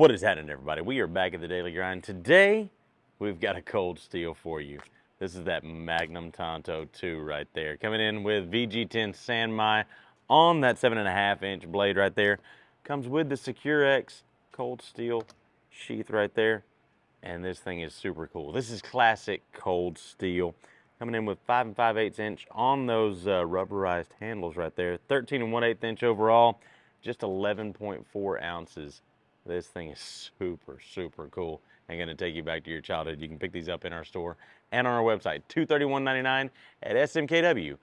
What is happening, everybody? We are back at the Daily Grind. Today, we've got a cold steel for you. This is that Magnum Tanto 2 right there. Coming in with VG10 Sanmai on that 7.5 inch blade right there. Comes with the Secure-X cold steel sheath right there. And this thing is super cool. This is classic cold steel. Coming in with 5 and 5 8 inch on those uh, rubberized handles right there. 13 and 1 8 inch overall. Just 11.4 ounces this thing is super, super cool and to take you back to your childhood. You can pick these up in our store and on our website, 231.99 at smkw.com.